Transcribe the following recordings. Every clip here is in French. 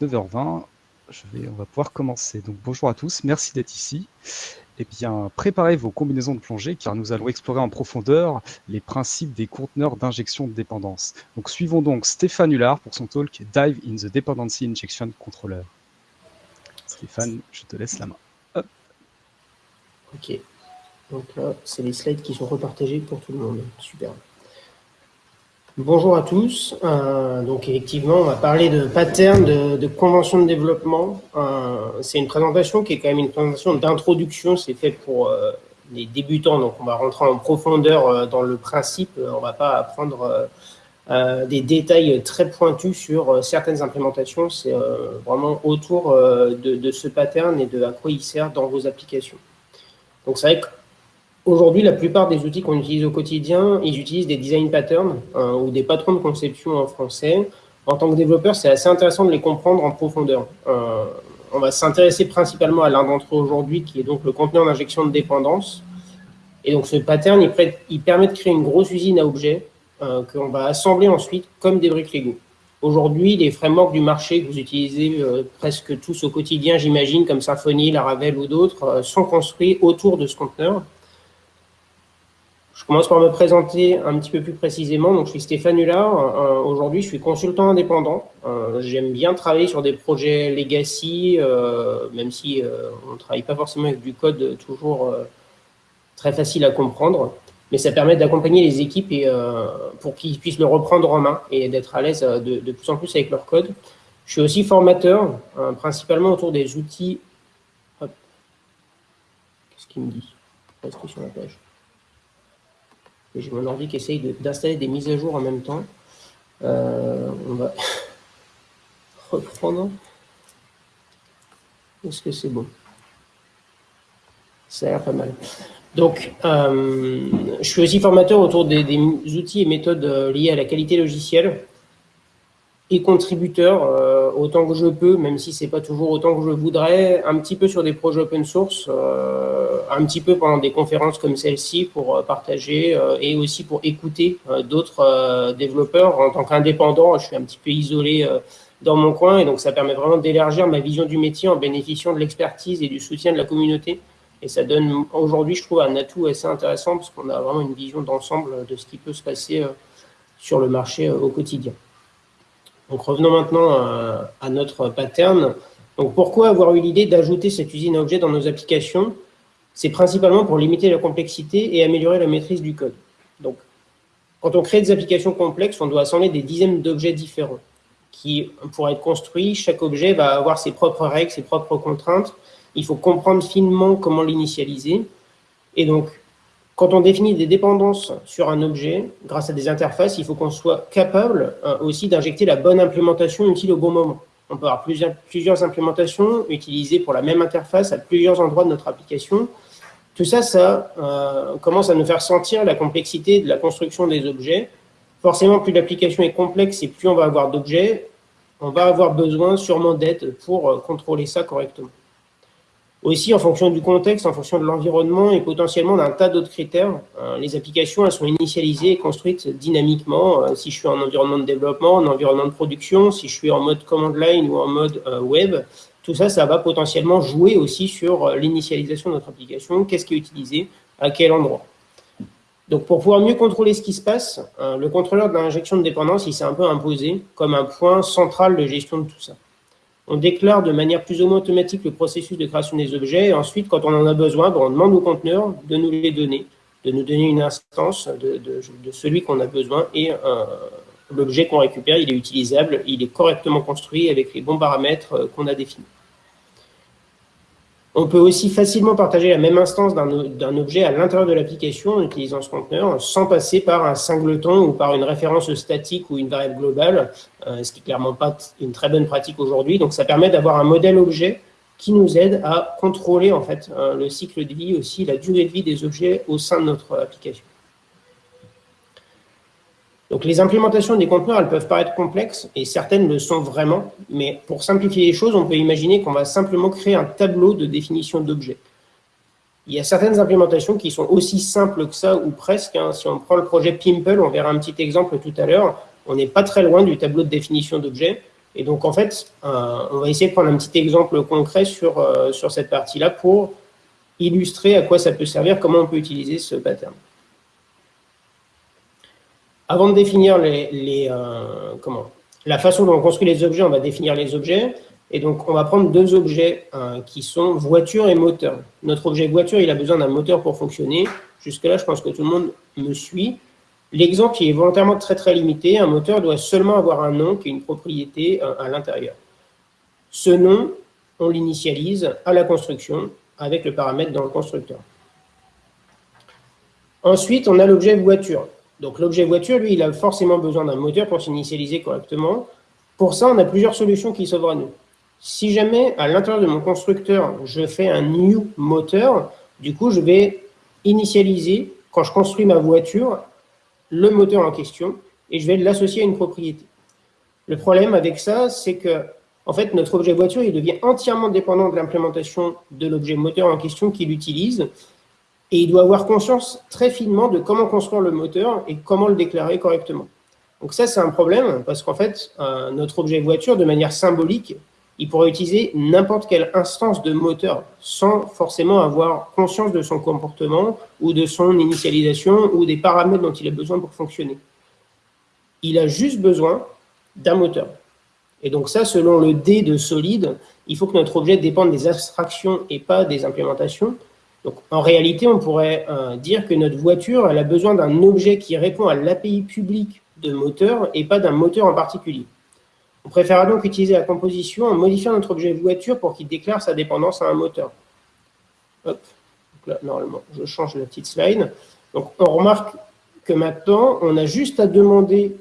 donc 9h20. Je vais, on va pouvoir commencer. Donc bonjour à tous, merci d'être ici. Eh bien, préparez vos combinaisons de plongée car nous allons explorer en profondeur les principes des conteneurs d'injection de dépendance. Donc suivons donc Stéphane Hullard pour son talk Dive in the Dependency Injection Controller. Stéphane, je te laisse la main. Ok. Donc là, c'est les slides qui sont repartagés pour tout le monde. Super. Bonjour à tous. Euh, donc effectivement, on va parler de pattern de, de convention de développement. Euh, c'est une présentation qui est quand même une présentation d'introduction. C'est fait pour euh, les débutants, donc on va rentrer en profondeur dans le principe. On va pas apprendre des détails très pointus sur certaines implémentations. C'est vraiment autour de, de, ce pattern et de à quoi il sert dans vos applications. Donc c'est vrai que Aujourd'hui, la plupart des outils qu'on utilise au quotidien, ils utilisent des design patterns euh, ou des patrons de conception en français. En tant que développeur, c'est assez intéressant de les comprendre en profondeur. Euh, on va s'intéresser principalement à l'un d'entre eux aujourd'hui, qui est donc le conteneur d'injection de dépendance. Et donc, ce pattern, il, il permet de créer une grosse usine à objets euh, qu'on va assembler ensuite comme des briques Lego. Aujourd'hui, les frameworks du marché que vous utilisez euh, presque tous au quotidien, j'imagine, comme Symfony, Laravel ou d'autres, euh, sont construits autour de ce conteneur. Je commence par me présenter un petit peu plus précisément. Donc, je suis Stéphane Hullard. Euh, Aujourd'hui, je suis consultant indépendant. Euh, J'aime bien travailler sur des projets legacy, euh, même si euh, on ne travaille pas forcément avec du code toujours euh, très facile à comprendre. Mais ça permet d'accompagner les équipes et, euh, pour qu'ils puissent le reprendre en main et d'être à l'aise de, de, plus en plus avec leur code. Je suis aussi formateur, principalement autour des outils. Qu'est-ce qu'il me dit? Restez sur la page j'ai mon ordi qui essaye d'installer des mises à jour en même temps. Euh, on va reprendre. Est-ce que c'est bon? Ça a l'air pas mal. Donc, euh, je suis aussi formateur autour des, outils et méthodes euh, liés à la qualité logicielle et contributeur autant que je peux, même si c'est pas toujours autant que je voudrais, un petit peu sur des projets open source, euh, un petit peu pendant des conférences comme celle-ci pour euh, partager euh, et aussi pour écouter d'autres développeurs. En tant qu'indépendant, je suis un petit peu isolé dans mon coin et donc ça permet vraiment d'élargir ma vision du métier en bénéficiant de l'expertise et du soutien de la communauté. Et ça donne aujourd'hui, je trouve, un atout assez intéressant parce qu'on a vraiment une vision d'ensemble de ce qui peut se passer sur le marché au quotidien. Donc revenons maintenant à, à notre pattern. Donc pourquoi avoir eu l'idée d'ajouter cette usine à objets dans nos applications? C'est principalement pour limiter la complexité et améliorer la maîtrise du code. Donc quand on crée des applications complexes, on doit assembler des dizaines d'objets différents qui, pour être construits, chaque objet va avoir ses propres règles, ses propres contraintes. Il faut comprendre finement comment l'initialiser. Et donc, quand on définit des dépendances sur un objet, grâce à des interfaces, il faut qu'on soit capable euh, aussi d'injecter la bonne implémentation utile au bon moment. On peut avoir plusieurs, plusieurs, implémentations utilisées pour la même interface à plusieurs endroits de notre application. Tout ça, ça euh, commence à nous faire sentir la complexité de la construction des objets. Forcément, plus l'application est complexe et plus on va avoir d'objets, on va avoir besoin sûrement d'aide pour euh, contrôler ça correctement. Aussi, en fonction du contexte, en fonction de l'environnement et potentiellement d'un tas d'autres critères, euh, les applications elles sont initialisées et construites dynamiquement. Euh, si je suis en environnement de développement, en environnement de production, si je suis en mode command line ou en mode euh, web, tout ça, ça va potentiellement jouer aussi sur l'initialisation de notre application, qu'est-ce qui est utilisé, à quel endroit. Donc, pour pouvoir mieux contrôler ce qui se passe, le contrôleur de l'injection de dépendance, il s'est un peu imposé comme un point central de gestion de tout ça on déclare de manière plus ou moins automatique le processus de création des objets. Et ensuite, quand on en a besoin, ben, on demande au conteneur de nous les donner, de nous donner une instance de, de, celui qu'on a besoin. Et euh, l'objet qu'on récupère, il est utilisable, il est correctement construit avec les bons paramètres euh, qu'on a définis. On peut aussi facilement partager la même instance d'un objet à l'intérieur de l'application en utilisant ce conteneur sans passer par un singleton ou par une référence statique ou une variable globale, euh, ce qui n'est clairement pas une très bonne pratique aujourd'hui. Donc, ça permet d'avoir un modèle objet qui nous aide à contrôler en fait euh, le cycle de vie aussi, la durée de vie des objets au sein de notre application. Donc les implémentations des conteneurs, elles peuvent paraître complexes, et certaines le sont vraiment, mais pour simplifier les choses, on peut imaginer qu'on va simplement créer un tableau de définition d'objets. Il y a certaines implémentations qui sont aussi simples que ça, ou presque. Hein. Si on prend le projet Pimple, on verra un petit exemple tout à l'heure, on n'est pas très loin du tableau de définition d'objets. Et donc, en fait, on va essayer de prendre un petit exemple concret sur, sur cette partie-là pour illustrer à quoi ça peut servir, comment on peut utiliser ce pattern. Avant de définir les, comment, la façon dont on construit les objets, on va définir les objets. Et donc, on va prendre deux objets euh, qui sont voiture et moteur. Notre objet voiture, il a besoin d'un moteur pour fonctionner. Jusque-là, je pense que tout le monde me suit. L'exemple qui est volontairement très très limité, un moteur doit seulement avoir un nom qui est une propriété euh, à l'intérieur. Ce nom, on l'initialise à la construction avec le paramètre dans le constructeur. Ensuite, on a l'objet voiture. Donc l'objet voiture, lui, il a forcément besoin d'un moteur pour s'initialiser correctement. Pour ça, on a plusieurs solutions qui s'ouvrent à nous. Si jamais, à l'intérieur de mon constructeur, je fais un new moteur, du coup, je vais initialiser, quand je construis ma voiture, le moteur en question, et je vais l'associer à une propriété. Le problème avec ça, c'est que, en fait, notre objet voiture, il devient entièrement dépendant de l'implémentation de l'objet moteur en question qu'il utilise, et il doit avoir conscience très finement de comment construire le moteur et comment le déclarer correctement. Donc ça, c'est un problème, parce qu'en fait, euh, notre objet voiture, de manière symbolique, il pourrait utiliser n'importe quelle instance de moteur sans forcément avoir conscience de son comportement ou de son initialisation ou des paramètres dont il a besoin pour fonctionner. Il a juste besoin d'un moteur. Et donc ça, selon le D de solide, il faut que notre objet dépende des abstractions et pas des implémentations. Donc en réalité, on pourrait euh, dire que notre voiture elle a besoin d'un objet qui répond à l'API publique de moteur et pas d'un moteur en particulier. On préfère donc utiliser la composition en modifiant notre objet voiture pour qu'il déclare sa dépendance à un moteur. Hop, là, normalement, je change la petite slide. Donc, on remarque que maintenant, on a juste à demander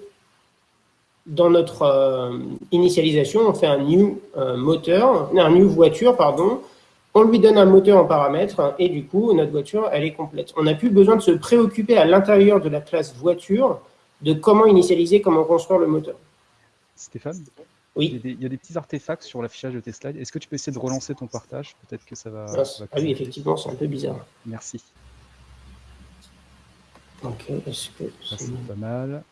dans notre euh, initialisation, on fait un new euh, moteur, un new voiture, pardon, on lui donne un moteur en paramètre et du coup, notre voiture, elle est complète. On n'a plus besoin de se préoccuper à l'intérieur de la classe voiture de comment initialiser, comment construire le moteur. Stéphane Oui. Il y, a des, petits artefacts sur l'affichage de tes slides. Est-ce que tu peux essayer de relancer ton partage? Peut-être que ça va. Ah, ah oui, effectivement, c'est un peu bizarre. Merci. Ok, est-ce que. C'est pas mal.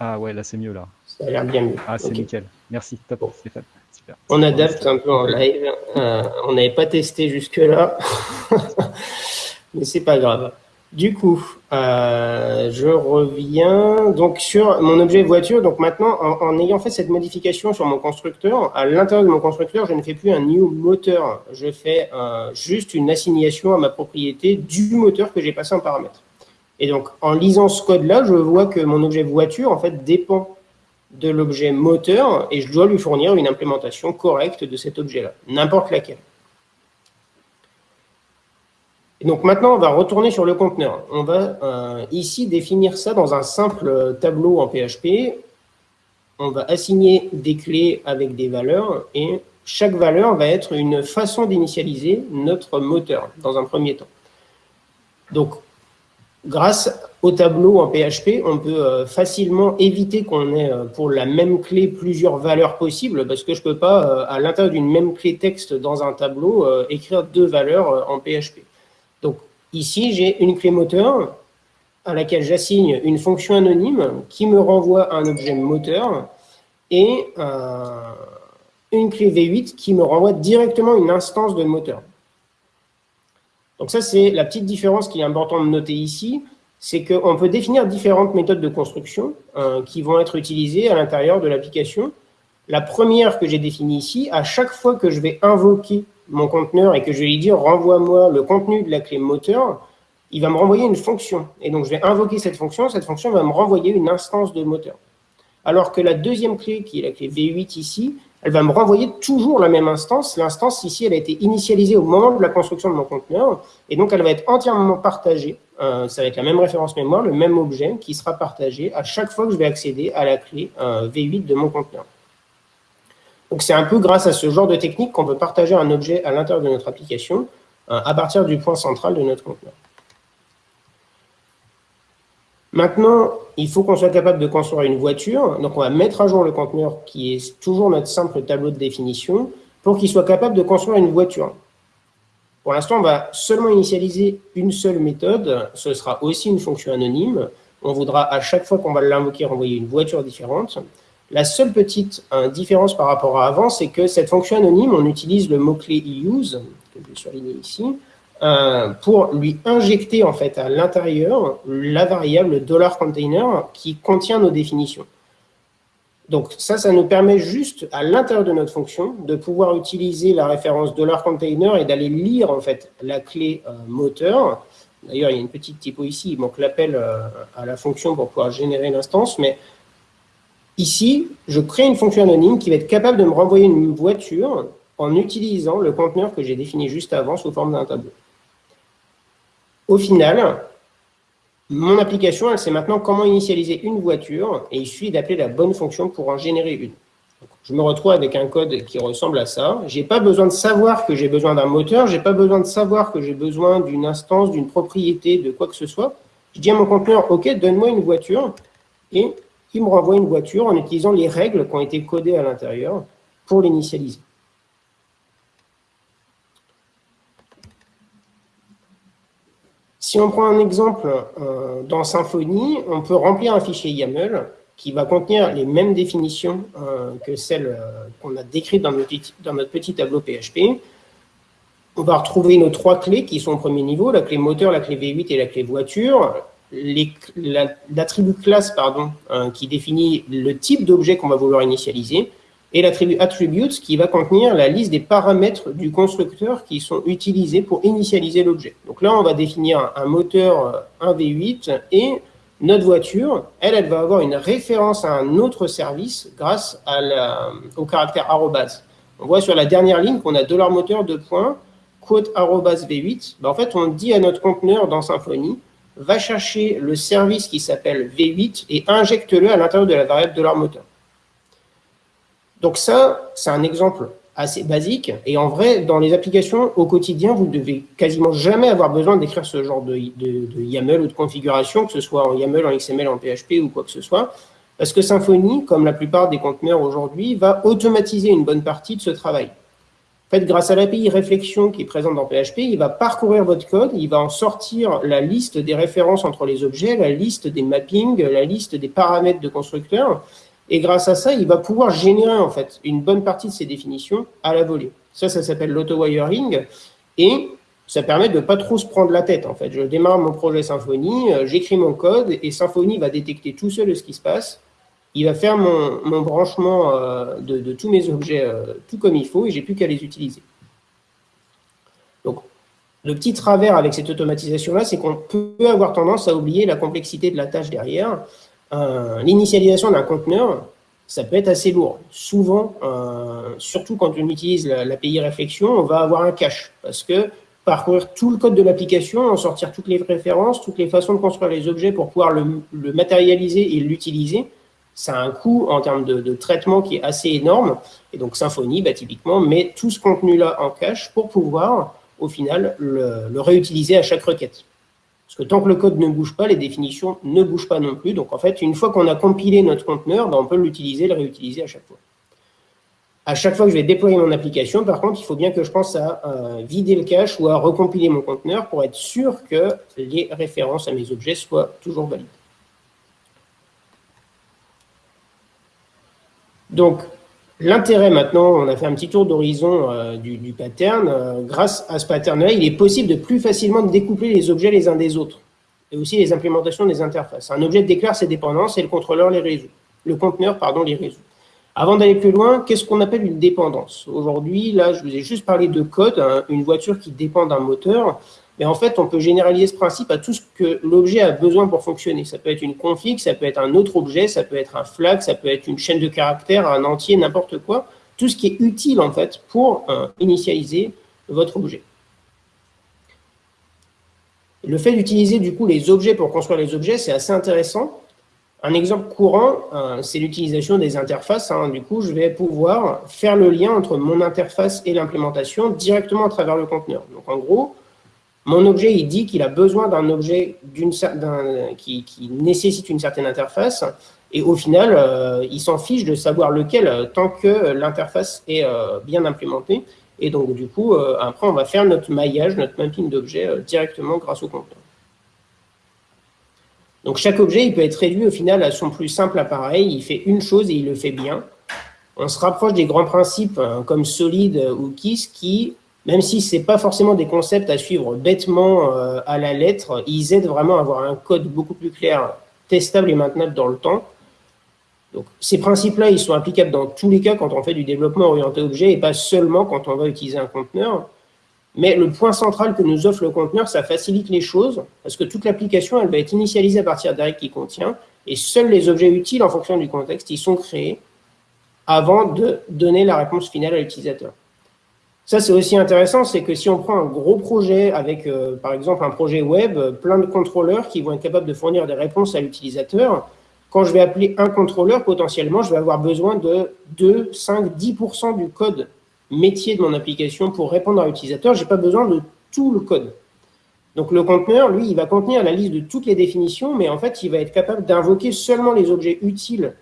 Ah ouais, là c'est mieux là. Ça a l'air bien mieux. Ah, c'est nickel. Merci, top, Stéphane. On adapte un peu en live. Euh, on n'avait pas testé jusque-là, mais c'est pas grave. Du coup, euh, je reviens donc sur mon objet voiture. Donc maintenant, en, ayant fait cette modification sur mon constructeur, à l'intérieur de mon constructeur, je ne fais plus un new moteur. Je fais euh, juste une assignation à ma propriété du moteur que j'ai passé en paramètre. Et donc, en lisant ce code-là, je vois que mon objet voiture, en fait, dépend de l'objet moteur et je dois lui fournir une implémentation correcte de cet objet-là, n'importe laquelle. Donc maintenant, on va retourner sur le conteneur. On va euh, ici définir ça dans un simple tableau en PHP. On va assigner des clés avec des valeurs et chaque valeur va être une façon d'initialiser notre moteur dans un premier temps. Donc, grâce au tableau en PHP, on peut euh, facilement éviter qu'on ait euh, pour la même clé plusieurs valeurs possibles parce que je ne peux pas, à l'intérieur d'une même clé texte dans un tableau, écrire deux valeurs en PHP. Donc ici, j'ai une clé moteur à laquelle j'assigne une fonction anonyme qui me renvoie un objet moteur et euh, une clé V8 qui me renvoie directement une instance de moteur. Donc ça, c'est la petite différence qui est importante de noter ici, c'est qu'on peut définir différentes méthodes de construction euh, qui vont être utilisées à l'intérieur de l'application. La première que j'ai définie ici, à chaque fois que je vais invoquer mon conteneur et que je vais lui dire renvoie-moi le contenu de la clé moteur, il va me renvoyer une fonction. Et donc, je vais invoquer cette fonction. Cette fonction va me renvoyer une instance de moteur. Alors que la deuxième clé, qui est la clé V8 ici, elle va me renvoyer toujours la même instance. L'instance ici, elle a été initialisée au moment de la construction de mon conteneur. Et donc, elle va être entièrement partagée. Euh, ça va être la même référence mémoire, le même objet qui sera partagé à chaque fois que je vais accéder à la clé euh, V8 de mon conteneur. Donc, c'est un peu grâce à ce genre de technique qu'on peut partager un objet à l'intérieur de notre application euh, à partir du point central de notre conteneur. Maintenant, il faut qu'on soit capable de construire une voiture. Donc, on va mettre à jour le conteneur qui est toujours notre simple tableau de définition pour qu'il soit capable de construire une voiture. Pour l'instant, on va seulement initialiser une seule méthode. Ce sera aussi une fonction anonyme. On voudra à chaque fois qu'on va l'invoquer renvoyer une voiture différente. La seule petite différence par rapport à avant, c'est que cette fonction anonyme, on utilise le mot-clé use, que je vais surligner ici, euh, pour lui injecter en fait à l'intérieur la variable $container qui contient nos définitions. Donc ça, ça nous permet juste à l'intérieur de notre fonction de pouvoir utiliser la référence $container et d'aller lire en fait la clé euh, moteur. D'ailleurs, il y a une petite typo ici, il manque l'appel euh, à la fonction pour pouvoir générer l'instance, mais ici, je crée une fonction anonyme qui va être capable de me renvoyer une voiture en utilisant le conteneur que j'ai défini juste avant sous forme d'un tableau. Au final, mon application, elle sait maintenant comment initialiser une voiture et il suffit d'appeler la bonne fonction pour en générer une. je me retrouve avec un code qui ressemble à ça. Je n'ai pas besoin de savoir que j'ai besoin d'un moteur, je n'ai pas besoin de savoir que j'ai besoin d'une instance, d'une propriété, de quoi que ce soit. Je dis à mon conteneur, OK, donne-moi une voiture, et il me renvoie une voiture en utilisant les règles qui ont été codées à l'intérieur pour l'initialiser. Si on prend un exemple euh, dans Symfony, on peut remplir un fichier YAML qui va contenir les mêmes définitions euh, que celles euh, qu'on a décrites dans notre, petit tableau PHP. On va retrouver nos trois clés qui sont au premier niveau, la clé moteur, la clé V8 et la clé voiture. L'attribut classe pardon, qui définit le type d'objet qu'on va vouloir initialiser et l'attribut attributes qui va contenir la liste des paramètres du constructeur qui sont utilisés pour initialiser l'objet. Donc là, on va définir un moteur 1V8 euh, et notre voiture, elle, elle va avoir une référence à un autre service grâce la, au caractère arrobase. On voit sur la dernière ligne qu'on a moteur de points, quote arrobase V8. Ben, en fait, on dit à notre conteneur dans Symfony, va chercher le service qui s'appelle V8 et injecte-le à l'intérieur de la variable $moteur. Donc ça, c'est un exemple assez basique. Et en vrai, dans les applications au quotidien, vous ne devez quasiment jamais avoir besoin d'écrire ce genre de, YAML ou de configuration, que ce soit en YAML, en XML, en PHP ou quoi que ce soit. Parce que Symfony, comme la plupart des conteneurs aujourd'hui, va automatiser une bonne partie de ce travail. En fait, grâce à l'API réflexion qui est présente dans PHP, il va parcourir votre code, il va en sortir la liste des références entre les objets, la liste des mappings, la liste des paramètres de constructeur, et grâce à ça, il va pouvoir générer en fait une bonne partie de ces définitions à la volée. Ça, ça s'appelle l'auto-wiring. Et ça permet de ne pas trop se prendre la tête. En fait, je démarre mon projet Symfony, euh, j'écris mon code et Symfony va détecter tout seul ce qui se passe. Il va faire mon, branchement euh, de, tous mes objets euh, tout comme il faut et j'ai plus qu'à les utiliser. Donc, le petit travers avec cette automatisation-là, c'est qu'on peut avoir tendance à oublier la complexité de la tâche derrière l'initialisation d'un conteneur, ça peut être assez lourd. Souvent, euh, surtout quand on utilise l'API réflexion, on va avoir un cache parce que parcourir tout le code de l'application, en sortir toutes les références, toutes les façons de construire les objets pour pouvoir le, matérialiser et l'utiliser, ça a un coût en termes de, traitement qui est assez énorme. Et donc Symfony, bah, typiquement, met tout ce contenu-là en cache pour pouvoir, au final, le réutiliser à chaque requête. Parce que tant que le code ne bouge pas, les définitions ne bougent pas non plus. Donc, en fait, une fois qu'on a compilé notre conteneur, ben, on peut l'utiliser, le réutiliser à chaque fois. À chaque fois que je vais déployer mon application, par contre, il faut bien que je pense à vider le cache ou à recompiler mon conteneur pour être sûr que les références à mes objets soient toujours valides. Donc, L'intérêt maintenant, on a fait un petit tour d'horizon euh, du, pattern. Euh, grâce à ce pattern-là, il est possible de plus facilement découpler les objets les uns des autres et aussi les implémentations des interfaces. Un objet déclare ses dépendances et le contrôleur les résout. Le conteneur, pardon, les résout. Avant d'aller plus loin, qu'est-ce qu'on appelle une dépendance? Aujourd'hui, là, je vous ai juste parlé de code, hein, une voiture qui dépend d'un moteur. Mais en fait, on peut généraliser ce principe à tout ce que l'objet a besoin pour fonctionner. Ça peut être une config, ça peut être un autre objet, ça peut être un flag, ça peut être une chaîne de caractères, un entier, n'importe quoi. Tout ce qui est utile, en fait, pour euh, initialiser votre objet. Le fait d'utiliser, du coup, les objets pour construire les objets, c'est assez intéressant. Un exemple courant, euh, c'est l'utilisation des interfaces. Hein. Du coup, je vais pouvoir faire le lien entre mon interface et l'implémentation directement à travers le conteneur. Donc, en gros, mon objet, il dit qu'il a besoin d'un objet qui, nécessite une certaine interface, et au final, euh, il s'en fiche de savoir lequel euh, tant que l'interface est euh, bien implémentée. Et donc, du coup, après, on va faire notre maillage, notre mapping d'objets directement grâce au contenant. Donc, chaque objet, il peut être réduit au final à son plus simple appareil. Il fait une chose et il le fait bien. On se rapproche des grands principes comme Solid ou Kiss qui même si ce n'est pas forcément des concepts à suivre bêtement euh, à la lettre, ils aident vraiment à avoir un code beaucoup plus clair, testable et maintenable dans le temps. Donc, ces principes-là, ils sont applicables dans tous les cas quand on fait du développement orienté objet et pas seulement quand on va utiliser un conteneur. Mais le point central que nous offre le conteneur, ça facilite les choses parce que toute l'application, elle va être initialisée à partir d'un qui contient et seuls les objets utiles en fonction du contexte, ils sont créés avant de donner la réponse finale à l'utilisateur. Ça, c'est aussi intéressant, c'est que si on prend un gros projet avec, euh, par exemple, un projet web, euh, plein de contrôleurs qui vont être capables de fournir des réponses à l'utilisateur, quand je vais appeler un contrôleur, potentiellement, je vais avoir besoin de 2, 5, 10% du code métier de mon application pour répondre à l'utilisateur. Je n'ai pas besoin de tout le code. Donc, le conteneur, lui, il va contenir la liste de toutes les définitions, mais en fait, il va être capable d'invoquer seulement les objets utiles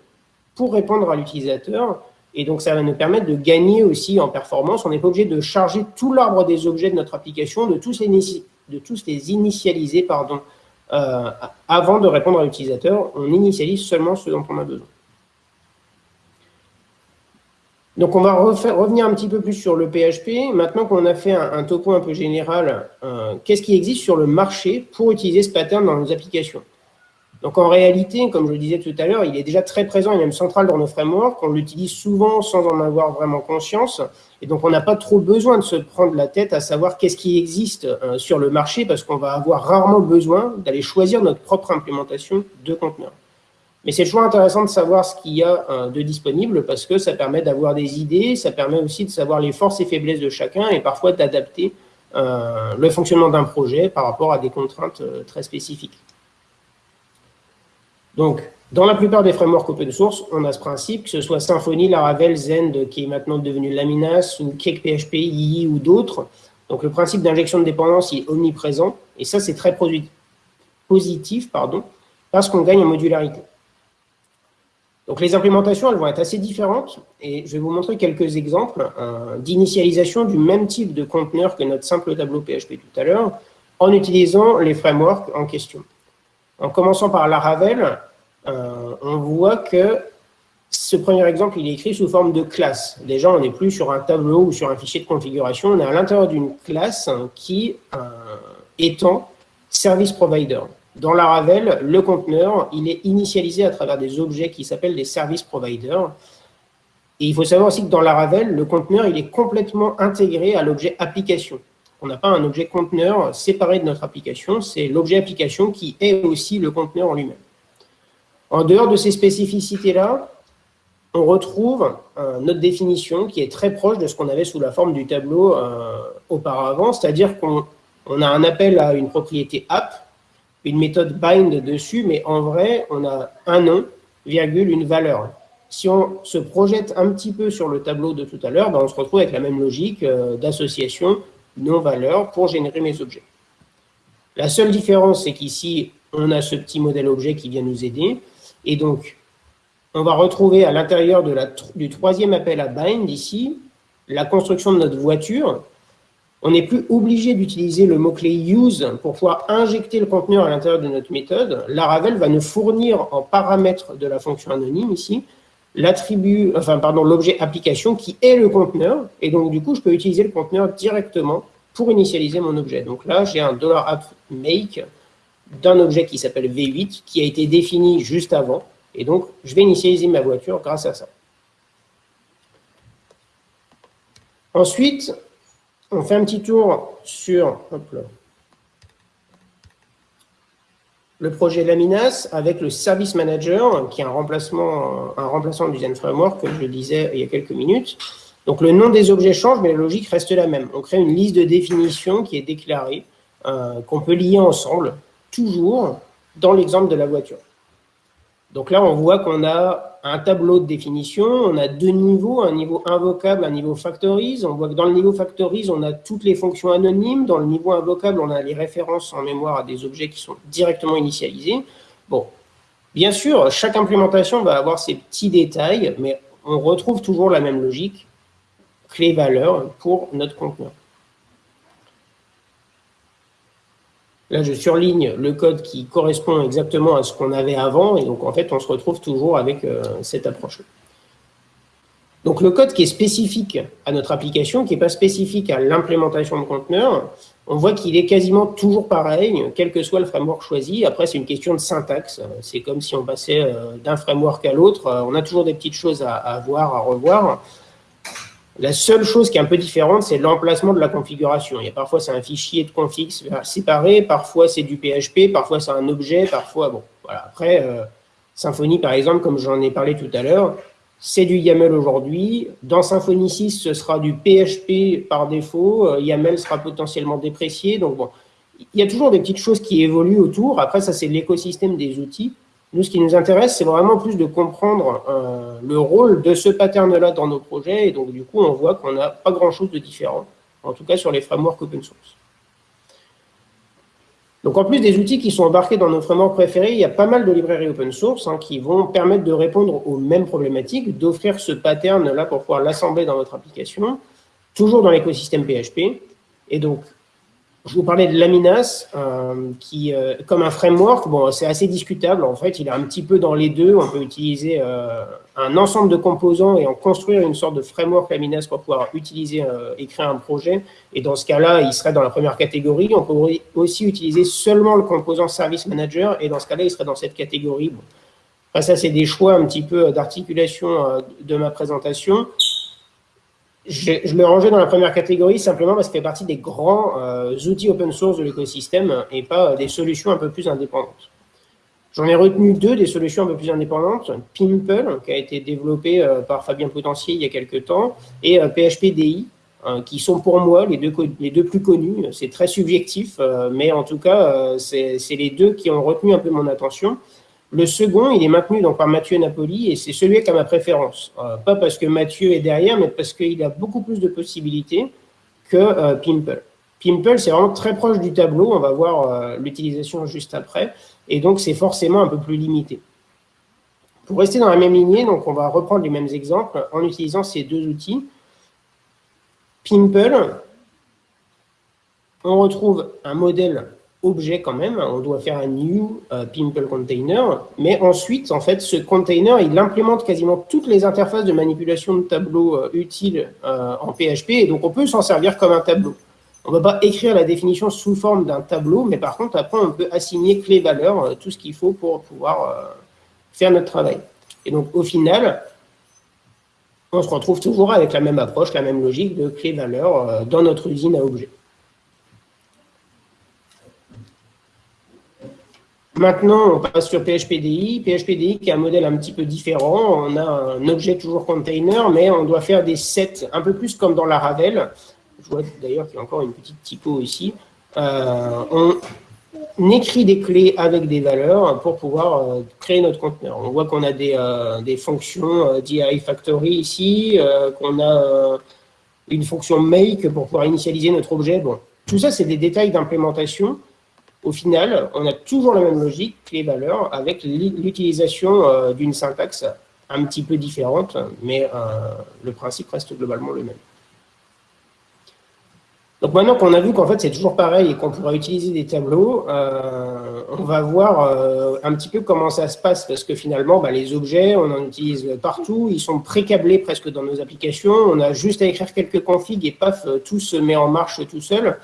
pour répondre à l'utilisateur et donc, ça va nous permettre de gagner aussi en performance. On n'est pas obligé de charger tout l'arbre des objets de notre application, de tous les, de tous les initialiser euh, avant de répondre à l'utilisateur. On initialise seulement ce dont on a besoin. Donc, on va revenir un petit peu plus sur le PHP. Maintenant qu'on a fait un, topo un peu général, euh, qu'est-ce qui existe sur le marché pour utiliser ce pattern dans nos applications? Donc en réalité, comme je le disais tout à l'heure, il est déjà très présent, il est même central dans nos frameworks, on l'utilise souvent sans en avoir vraiment conscience, et donc on n'a pas trop besoin de se prendre la tête à savoir qu'est-ce qui existe euh, sur le marché, parce qu'on va avoir rarement besoin d'aller choisir notre propre implémentation de conteneur. Mais c'est toujours intéressant de savoir ce qu'il y a euh, de disponible, parce que ça permet d'avoir des idées, ça permet aussi de savoir les forces et faiblesses de chacun, et parfois d'adapter euh, le fonctionnement d'un projet par rapport à des contraintes très spécifiques. Donc, dans la plupart des frameworks open source, on a ce principe, que ce soit Symfony, Laravel, Zend, qui est maintenant devenu Laminas, ou CakePHP, II ou d'autres. Donc, le principe d'injection de dépendance est omniprésent, et ça, c'est très positif, pardon, parce qu'on gagne en modularité. Donc, les implémentations, elles vont être assez différentes, et je vais vous montrer quelques exemples euh, d'initialisation du même type de conteneur que notre simple tableau PHP tout à l'heure, en utilisant les frameworks en question. En commençant par Laravel, euh, on voit que ce premier exemple, il est écrit sous forme de classe. Déjà, on n'est plus sur un tableau ou sur un fichier de configuration, on est à l'intérieur d'une classe qui euh, étend service provider. Dans la Ravel, le conteneur, il est initialisé à travers des objets qui s'appellent des service providers. Et il faut savoir aussi que dans la Ravel, le conteneur, il est complètement intégré à l'objet application. On n'a pas un objet conteneur séparé de notre application, c'est l'objet application qui est aussi le conteneur en lui-même. En dehors de ces spécificités-là, on retrouve euh, notre définition qui est très proche de ce qu'on avait sous la forme du tableau euh, auparavant, c'est-à-dire qu'on a un appel à une propriété app, une méthode bind dessus, mais en vrai, on a un nom, virgule, une valeur. Si on se projette un petit peu sur le tableau de tout à l'heure, ben, on se retrouve avec la même logique euh, d'association non-valeur pour générer mes objets. La seule différence, c'est qu'ici, on a ce petit modèle objet qui vient nous aider, et donc, on va retrouver à l'intérieur du troisième appel à bind, ici, la construction de notre voiture. On n'est plus obligé d'utiliser le mot-clé use pour pouvoir injecter le conteneur à l'intérieur de notre méthode. Laravel va nous fournir en paramètre de la fonction anonyme, ici, l'attribut, enfin, pardon, l'objet application qui est le conteneur. Et donc, du coup, je peux utiliser le conteneur directement pour initialiser mon objet. Donc là, j'ai un $app make d'un objet qui s'appelle V8, qui a été défini juste avant. Et donc, je vais initialiser ma voiture grâce à ça. Ensuite, on fait un petit tour sur le projet Laminas avec le Service Manager, qui est un remplacement, un remplaçant du Zen Framework, que je disais il y a quelques minutes. Donc, le nom des objets change, mais la logique reste la même. On crée une liste de définitions qui est déclarée, euh, qu'on peut lier ensemble toujours dans l'exemple de la voiture. Donc là, on voit qu'on a un tableau de définition, on a deux niveaux, un niveau invocable, un niveau factorise. On voit que dans le niveau factorise, on a toutes les fonctions anonymes. Dans le niveau invocable, on a les références en mémoire à des objets qui sont directement initialisés. Bon, bien sûr, chaque implémentation va avoir ses petits détails, mais on retrouve toujours la même logique, clé-valeur, pour notre conteneur. Là, je surligne le code qui correspond exactement à ce qu'on avait avant, et donc en fait, on se retrouve toujours avec euh, cette approche-là. Donc le code qui est spécifique à notre application, qui n'est pas spécifique à l'implémentation de conteneurs, on voit qu'il est quasiment toujours pareil, quel que soit le framework choisi. Après, c'est une question de syntaxe. C'est comme si on passait euh, d'un framework à l'autre. On a toujours des petites choses à voir, à revoir. La seule chose qui est un peu différente, c'est l'emplacement de la configuration. Il y a parfois, c'est un fichier de config séparé, parfois, c'est du PHP, parfois, c'est un objet, parfois, bon, voilà. Après, euh, Symfony, par exemple, comme j'en ai parlé tout à l'heure, c'est du YAML aujourd'hui. Dans Symfony 6, ce sera du PHP par défaut. Euh, YAML sera potentiellement déprécié. Donc, bon, il y a toujours des petites choses qui évoluent autour. Après, ça, c'est l'écosystème des outils. Nous, ce qui nous intéresse, c'est vraiment plus de comprendre euh, le rôle de ce pattern-là dans nos projets. Et donc, du coup, on voit qu'on n'a pas grand-chose de différent, en tout cas sur les frameworks open source. Donc, en plus des outils qui sont embarqués dans nos frameworks préférés, il y a pas mal de librairies open source hein, qui vont permettre de répondre aux mêmes problématiques, d'offrir ce pattern-là pour pouvoir l'assembler dans notre application, toujours dans l'écosystème PHP. Et donc, je vous parlais de Laminas, euh, qui, euh, comme un framework, bon, c'est assez discutable. En fait, il est un petit peu dans les deux. On peut utiliser euh, un ensemble de composants et en construire une sorte de framework Laminas pour pouvoir utiliser et créer un projet. Et dans ce cas-là, il serait dans la première catégorie. On peut aussi utiliser seulement le composant Service Manager. Et dans ce cas-là, il serait dans cette catégorie. Bon. ça, c'est des choix un petit peu d'articulation de ma présentation. Je, l'ai rangé dans la première catégorie simplement parce qu'il fait partie des grands euh, outils open source de l'écosystème et pas des solutions un peu plus indépendantes. J'en ai retenu deux des solutions un peu plus indépendantes. Pimple, qui a été développé euh, par Fabien Potentier il y a quelques temps, et euh, PHPDI, qui sont pour moi les deux plus connus. C'est très subjectif, mais en tout cas, c'est les deux qui ont retenu un peu mon attention. Le second, il est maintenu donc par Mathieu Napoli et c'est celui qui a ma préférence. Euh, pas parce que Mathieu est derrière, mais parce qu'il a beaucoup plus de possibilités que euh, Pimple. Pimple, c'est vraiment très proche du tableau. On va voir euh, l'utilisation juste après. Et donc, c'est forcément un peu plus limité. Pour rester dans la même lignée, donc on va reprendre les mêmes exemples en utilisant ces deux outils. Pimple, on retrouve un modèle objet quand même, on doit faire un new euh, Pimple container, mais ensuite, en fait, ce container, il implémente quasiment toutes les interfaces de manipulation de tableau euh, utiles euh, en PHP, et donc on peut s'en servir comme un tableau. On ne va pas écrire la définition sous forme d'un tableau, mais par contre, après, on peut assigner clé-valeur, tout ce qu'il faut pour pouvoir faire notre travail. Et donc, au final, on se retrouve toujours avec la même approche, la même logique de clé-valeur dans notre usine à objets. Maintenant, on passe sur PHPDI. PHPDI qui est un modèle un petit peu différent. On a un objet toujours container, mais on doit faire des sets un peu plus comme dans la Ravel. Je vois d'ailleurs qu'il y a encore une petite typo ici. Euh, on écrit des clés avec des valeurs pour pouvoir euh, créer notre conteneur. On voit qu'on a des, euh, des fonctions DI Factory ici, qu'on a une fonction make pour pouvoir initialiser notre objet. Bon, tout ça, c'est des détails d'implémentation au final, on a toujours la même logique, clé-valeur, avec l'utilisation euh, d'une syntaxe un petit peu différente, mais euh, le principe reste globalement le même. Donc maintenant qu'on a vu qu'en fait c'est toujours pareil et qu'on pourra utiliser des tableaux, euh, on va voir un petit peu comment ça se passe parce que finalement bah, les objets on en utilise partout, ils sont pré-câblés presque dans nos applications, on a juste à écrire quelques configs et paf, tout se met en marche tout seul.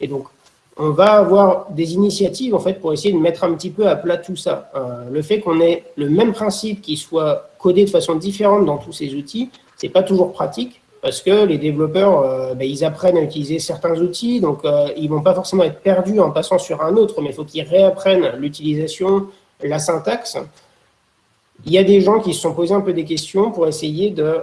Et donc on va avoir des initiatives en fait pour essayer de mettre un petit peu à plat tout ça. Euh, le fait qu'on ait le même principe qui soit codé de façon différente dans tous ces outils, c'est pas toujours pratique parce que les développeurs, euh, ben, ils apprennent à utiliser certains outils, donc euh, ils vont pas forcément être perdus en passant sur un autre, mais il faut qu'ils réapprennent l'utilisation, la syntaxe. Il y a des gens qui se sont posés un peu des questions pour essayer de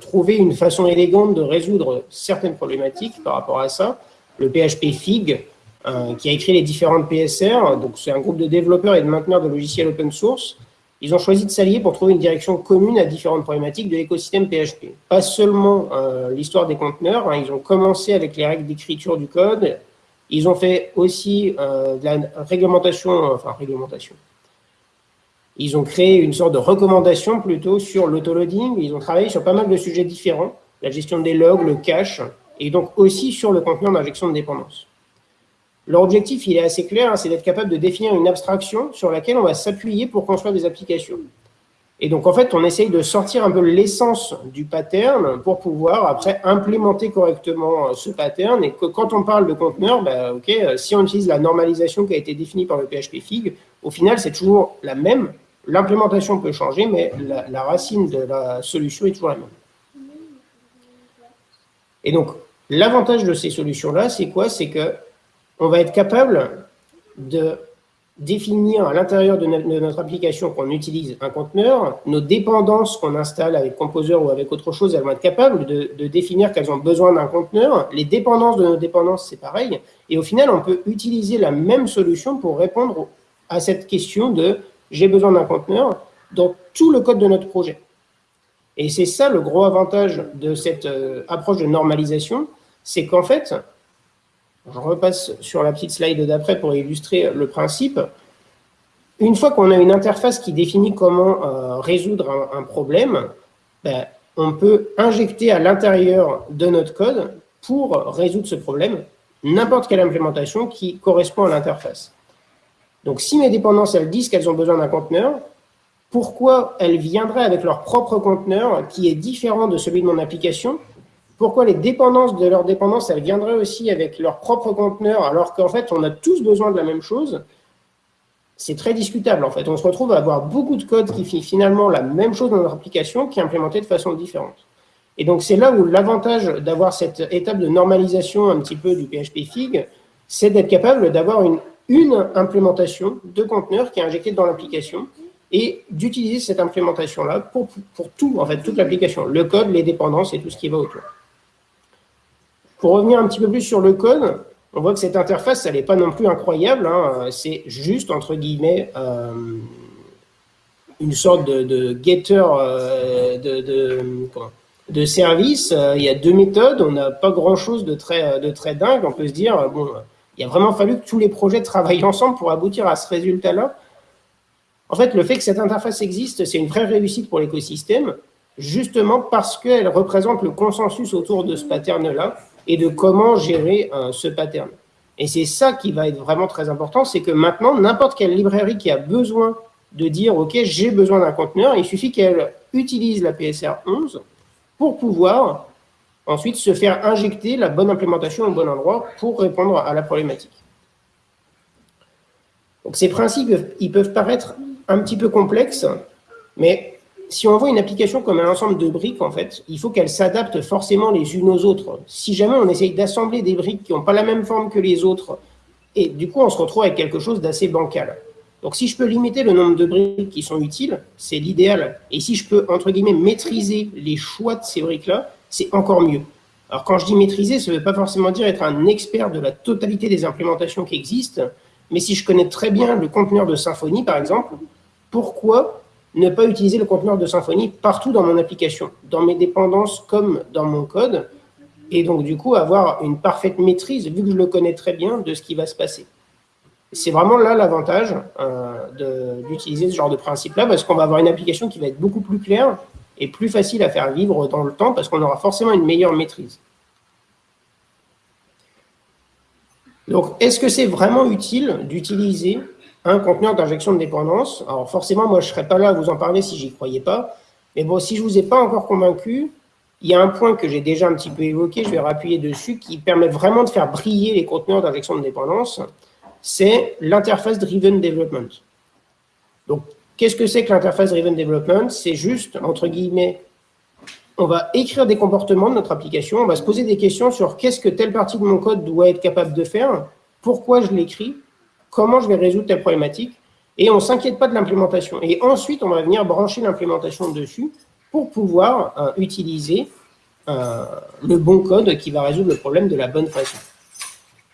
trouver une façon élégante de résoudre certaines problématiques par rapport à ça le PHP FIG, euh, qui a écrit les différentes PSR. Donc, c'est un groupe de développeurs et de mainteneurs de logiciels open source. Ils ont choisi de s'allier pour trouver une direction commune à différentes problématiques de l'écosystème PHP. Pas seulement euh, l'histoire des conteneurs, hein. ils ont commencé avec les règles d'écriture du code. Ils ont fait aussi euh, de la réglementation, enfin réglementation. Ils ont créé une sorte de recommandation plutôt sur l'autoloading. Ils ont travaillé sur pas mal de sujets différents, la gestion des logs, le cache, et donc aussi sur le conteneur d'injection de dépendance. Leur objectif, il est assez clair, hein, c'est d'être capable de définir une abstraction sur laquelle on va s'appuyer pour construire des applications. Et donc, en fait, on essaye de sortir un peu l'essence du pattern pour pouvoir, après, implémenter correctement euh, ce pattern. Et que quand on parle de conteneur, bah, euh, si on utilise la normalisation qui a été définie par le PHP Fig, au final, c'est toujours la même. L'implémentation peut changer, mais la, la, racine de la solution est toujours la même. Et donc, l'avantage de ces solutions-là, c'est quoi? C'est que on va être capable de définir à l'intérieur de, notre application qu'on utilise un conteneur, nos dépendances qu'on installe avec Composer ou avec autre chose, elles vont être capables de, définir qu'elles ont besoin d'un conteneur. Les dépendances de nos dépendances, c'est pareil. Et au final, on peut utiliser la même solution pour répondre à cette question de « j'ai besoin d'un conteneur » dans tout le code de notre projet. Et c'est ça le gros avantage de cette euh, approche de normalisation, c'est qu'en fait, je repasse sur la petite slide d'après pour illustrer le principe. Une fois qu'on a une interface qui définit comment euh, résoudre un, problème, ben, on peut injecter à l'intérieur de notre code pour résoudre ce problème n'importe quelle implémentation qui correspond à l'interface. Donc, si mes dépendances, elles disent qu'elles ont besoin d'un conteneur, pourquoi elles viendraient avec leur propre conteneur qui est différent de celui de mon application pourquoi les dépendances de leur dépendance, elles viendraient aussi avec leur propre conteneur, alors qu'en fait, on a tous besoin de la même chose C'est très discutable, en fait. On se retrouve à avoir beaucoup de code qui fait finalement la même chose dans notre application, qui est implémenté de façon différente. Et donc, c'est là où l'avantage d'avoir cette étape de normalisation un petit peu du PHP Fig, c'est d'être capable d'avoir une, une implémentation de conteneur qui est injectée dans l'application et d'utiliser cette implémentation-là pour, pour tout, en fait, toute l'application, le code, les dépendances et tout ce qui va autour. Pour revenir un petit peu plus sur le code, on voit que cette interface, elle n'est pas non plus incroyable. Hein. C'est juste, entre guillemets, euh, une sorte de, getter euh, de, de, service. Euh, il y a deux méthodes. On n'a pas grand-chose de très, de très dingue. On peut se dire, bon, il a vraiment fallu que tous les projets travaillent ensemble pour aboutir à ce résultat-là. En fait, le fait que cette interface existe, c'est une vraie réussite pour l'écosystème, justement parce qu'elle représente le consensus autour de ce pattern-là et de comment gérer euh, ce pattern. Et c'est ça qui va être vraiment très important, c'est que maintenant, n'importe quelle librairie qui a besoin de dire « Ok, j'ai besoin d'un conteneur », il suffit qu'elle utilise la PSR 11 pour pouvoir ensuite se faire injecter la bonne implémentation au bon endroit pour répondre à la problématique. Donc ces principes, ils peuvent paraître un petit peu complexes, mais si on voit une application comme un ensemble de briques, en fait, il faut qu'elle s'adapte forcément les unes aux autres. Si jamais on essaye d'assembler des briques qui n'ont pas la même forme que les autres, et du coup, on se retrouve avec quelque chose d'assez bancal. Donc, si je peux limiter le nombre de briques qui sont utiles, c'est l'idéal. Et si je peux, entre guillemets, maîtriser les choix de ces briques-là, c'est encore mieux. Alors, quand je dis maîtriser, ça ne veut pas forcément dire être un expert de la totalité des implémentations qui existent, mais si je connais très bien le conteneur de Symfony, par exemple, pourquoi ne pas utiliser le conteneur de Symfony partout dans mon application, dans mes dépendances comme dans mon code, et donc du coup avoir une parfaite maîtrise, vu que je le connais très bien, de ce qui va se passer. C'est vraiment là l'avantage euh, d'utiliser ce genre de principe-là, parce qu'on va avoir une application qui va être beaucoup plus claire et plus facile à faire vivre dans le temps, parce qu'on aura forcément une meilleure maîtrise. Donc, est-ce que c'est vraiment utile d'utiliser un conteneur d'injection de dépendance. Alors forcément, moi, je ne serais pas là à vous en parler si j'y croyais pas. Mais bon, si je ne vous ai pas encore convaincu, il y a un point que j'ai déjà un petit peu évoqué, je vais rappuyer dessus, qui permet vraiment de faire briller les conteneurs d'injection de dépendance, c'est l'interface Driven Development. Donc, qu'est-ce que c'est que l'interface Driven Development? C'est juste, entre guillemets, on va écrire des comportements de notre application, on va se poser des questions sur qu'est-ce que telle partie de mon code doit être capable de faire, pourquoi je l'écris, comment je vais résoudre telle problématique, et on ne s'inquiète pas de l'implémentation. Et ensuite, on va venir brancher l'implémentation dessus pour pouvoir euh, utiliser euh, le bon code qui va résoudre le problème de la bonne façon.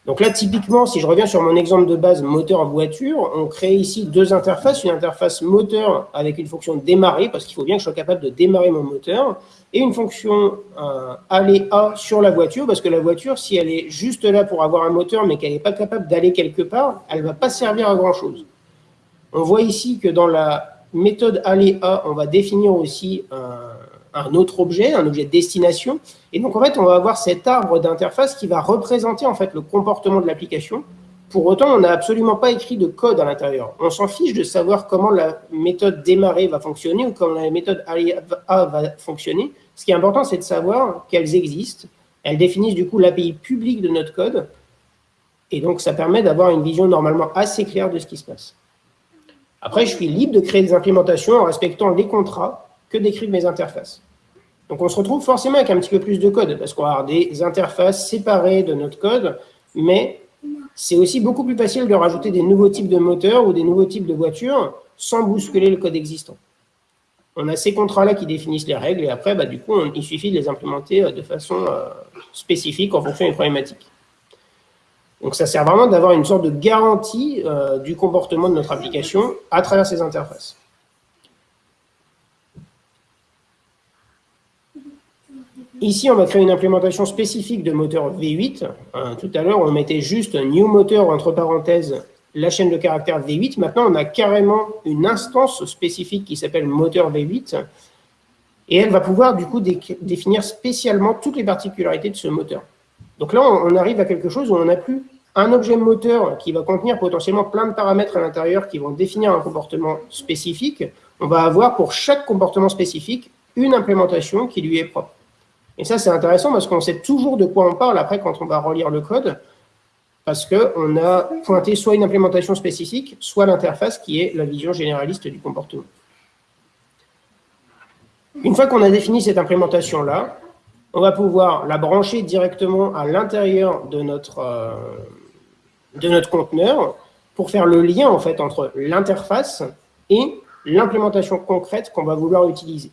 Donc là, typiquement, si je reviens sur mon exemple de base moteur-voiture, on crée ici deux interfaces. Une interface moteur avec une fonction démarrer, parce qu'il faut bien que je sois capable de démarrer mon moteur, et une fonction euh, aller à sur la voiture, parce que la voiture, si elle est juste là pour avoir un moteur, mais qu'elle n'est pas capable d'aller quelque part, elle ne va pas servir à grand-chose. On voit ici que dans la méthode aller à, on va définir aussi un un autre objet, un objet de destination. Et donc, en fait, on va avoir cet arbre d'interface qui va représenter en fait le comportement de l'application Pour autant, on n'a absolument pas écrit de code à l'intérieur. On s'en fiche de savoir comment la méthode démarrer va fonctionner ou comment la méthode A va fonctionner. Ce qui est important, c'est de savoir qu'elles existent. Elles définissent du coup l'API publique de notre code. Et donc, ça permet d'avoir une vision normalement assez claire de ce qui se passe. Après, je suis libre de créer des implémentations en respectant les contrats que décrivent mes interfaces. Donc, on se retrouve forcément avec un petit peu plus de code, parce qu'on va avoir des interfaces séparées de notre code, mais c'est aussi beaucoup plus facile de rajouter des nouveaux types de moteurs ou des nouveaux types de voitures sans bousculer le code existant. On a ces contrats-là qui définissent les règles, et après, bah, du coup, il suffit de les implémenter euh, de façon euh, spécifique en fonction des problématiques. Donc ça sert vraiment d'avoir une sorte de garantie euh, du comportement de notre application à travers ces interfaces. Ici, on va créer une implémentation spécifique de moteur V8. Euh, tout à l'heure, on mettait juste new moteur, entre parenthèses, la chaîne de caractère V8. Maintenant, on a carrément une instance spécifique qui s'appelle moteur V8. Et elle va pouvoir, du coup, définir spécialement toutes les particularités de ce moteur. Donc là, on arrive à quelque chose où on n'a plus un objet moteur qui va contenir potentiellement plein de paramètres à l'intérieur qui vont définir un comportement spécifique. On va avoir pour chaque comportement spécifique une implémentation qui lui est propre. Et ça, c'est intéressant parce qu'on sait toujours de quoi on parle après quand on va relire le code, parce qu'on a pointé soit une implémentation spécifique, soit l'interface qui est la vision généraliste du comportement. Une fois qu'on a défini cette implémentation-là, on va pouvoir la brancher directement à l'intérieur de notre, euh, de notre conteneur pour faire le lien en fait entre l'interface et l'implémentation concrète qu'on va vouloir utiliser.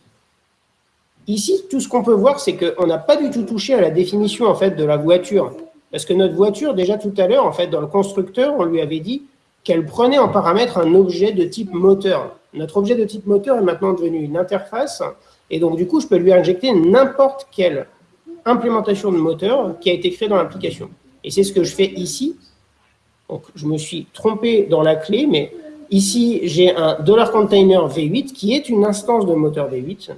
Ici, tout ce qu'on peut voir, c'est qu'on n'a pas du tout touché à la définition en fait de la voiture. Parce que notre voiture, déjà tout à l'heure, en fait, dans le constructeur, on lui avait dit qu'elle prenait en paramètre un objet de type moteur. Notre objet de type moteur est maintenant devenu une interface, et donc du coup, je peux lui injecter n'importe quelle implémentation de moteur qui a été créée dans l'application. Et c'est ce que je fais ici. Donc, je me suis trompé dans la clé, mais ici, j'ai un $container V8 qui est une instance de moteur V8.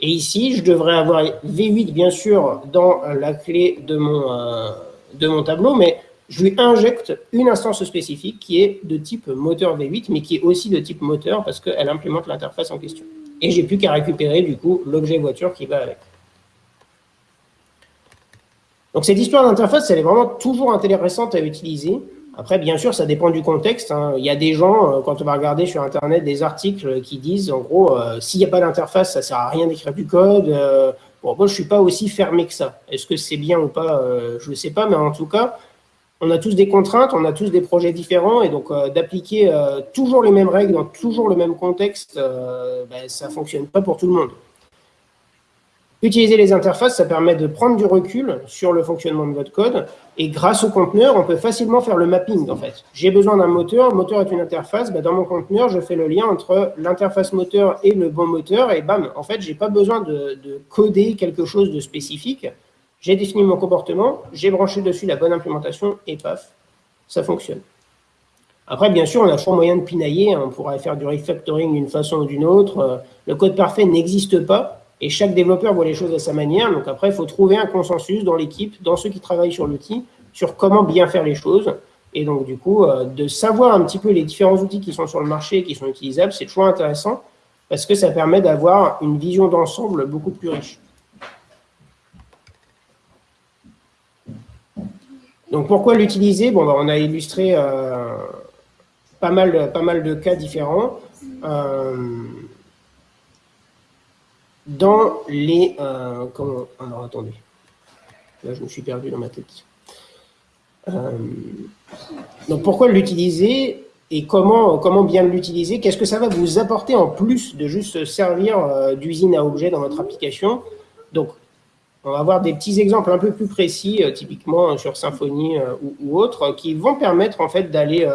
Et ici, je devrais avoir V8, bien sûr, dans la clé de mon, euh, de mon tableau, mais je lui injecte une instance spécifique qui est de type moteur V8, mais qui est aussi de type moteur parce qu'elle implémente l'interface en question. Et j'ai plus qu'à récupérer, du coup, l'objet voiture qui va avec. Donc cette histoire d'interface, elle est vraiment toujours intéressante à utiliser. Après, bien sûr, ça dépend du contexte. Hein. Il y a des gens, euh, quand on va regarder sur Internet des articles qui disent, en gros, euh, s'il n'y a pas d'interface, ça ne sert à rien d'écrire du code. Euh, bon, moi, je ne suis pas aussi fermé que ça. Est-ce que c'est bien ou pas Je ne sais pas, mais en tout cas, on a tous des contraintes, on a tous des projets différents, et donc d'appliquer toujours les mêmes règles dans toujours le même contexte, ben, ça ne fonctionne pas pour tout le monde. Utiliser les interfaces, ça permet de prendre du recul sur le fonctionnement de votre code. Et grâce au conteneur, on peut facilement faire le mapping, en fait. J'ai besoin d'un moteur, le moteur est une interface. Bah, dans mon conteneur, je fais le lien entre l'interface moteur et le bon moteur. Et bam, en fait, je n'ai pas besoin de, coder quelque chose de spécifique. J'ai défini mon comportement, j'ai branché dessus la bonne implémentation, et paf, ça fonctionne. Après, bien sûr, on a toujours moyen de pinailler. On pourrait faire du refactoring d'une façon ou d'une autre. Le code parfait n'existe pas. Et chaque développeur voit les choses à sa manière. Donc après, il faut trouver un consensus dans l'équipe, dans ceux qui travaillent sur l'outil, sur comment bien faire les choses. Et donc, du coup, euh, de savoir un petit peu les différents outils qui sont sur le marché et qui sont utilisables, c'est toujours intéressant parce que ça permet d'avoir une vision d'ensemble beaucoup plus riche. Donc, pourquoi l'utiliser? Bon, bah, on a illustré euh, pas, mal, pas mal de cas différents. Euh, dans les... Euh, comment, alors, attendez. Là, je me suis perdu dans ma tête. Euh, donc, pourquoi l'utiliser et comment, comment bien l'utiliser? Qu'est-ce que ça va vous apporter en plus de juste servir euh, d'usine à objets dans votre application? Donc, on va avoir des petits exemples un peu plus précis, typiquement sur Symfony ou, ou autres, qui vont permettre en fait d'aller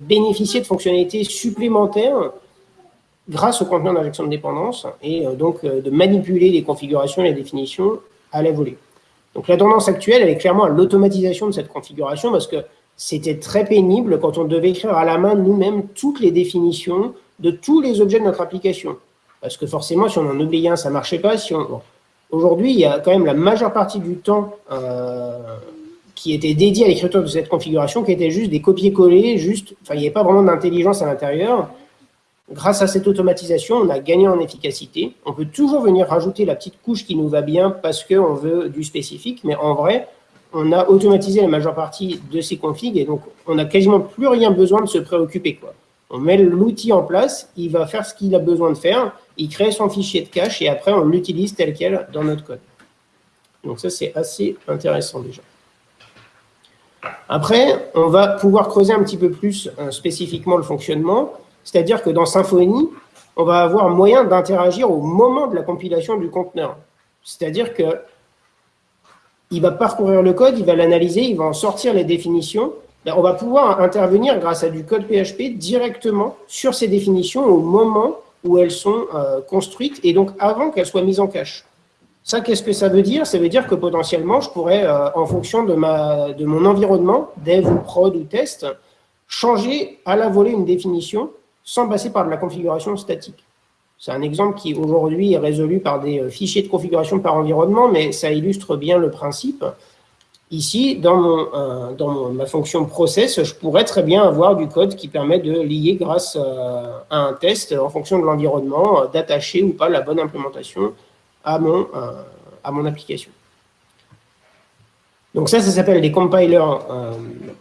bénéficier de fonctionnalités supplémentaires grâce au conteneur d'injection de dépendance et euh, donc euh, de manipuler les configurations et les définitions à la volée. Donc la tendance actuelle, elle est clairement à l'automatisation de cette configuration parce que c'était très pénible quand on devait écrire à la main nous-mêmes toutes les définitions de tous les objets de notre application. Parce que forcément, si on en oubliait un, ça ne marchait pas. Aujourd'hui, il y a quand même la majeure partie du temps euh, qui étaient dédiés à l'écriture de cette configuration, qui étaient juste des copier-coller, juste, enfin, il n'y avait pas vraiment d'intelligence à l'intérieur. Grâce à cette automatisation, on a gagné en efficacité. On peut toujours venir rajouter la petite couche qui nous va bien parce qu'on veut du spécifique, mais en vrai, on a automatisé la majeure partie de ces configs et donc on n'a quasiment plus rien besoin de se préoccuper. Quoi. On met l'outil en place, il va faire ce qu'il a besoin de faire, il crée son fichier de cache et après on l'utilise tel quel dans notre code. Donc ça, c'est assez intéressant déjà. Après, on va pouvoir creuser un petit peu plus euh, spécifiquement le fonctionnement, c'est-à-dire que dans Symfony, on va avoir moyen d'interagir au moment de la compilation du conteneur. C'est-à-dire que il va parcourir le code, il va l'analyser, il va en sortir les définitions. Ben, on va pouvoir intervenir grâce à du code PHP directement sur ces définitions au moment où elles sont euh, construites et donc avant qu'elles soient mises en cache. Ça, qu'est-ce que ça veut dire? Ça veut dire que potentiellement, je pourrais, euh, en fonction de, de mon environnement, dev ou prod ou test, changer à la volée une définition sans passer par de la configuration statique. C'est un exemple qui aujourd'hui est résolu par des euh, fichiers de configuration par environnement, mais ça illustre bien le principe. Ici, dans, mon, euh, dans ma fonction process, je pourrais très bien avoir du code qui permet de lier grâce à un test en fonction de l'environnement, d'attacher ou pas la bonne implémentation à mon, euh, à mon application. Donc ça, ça s'appelle des compilers euh,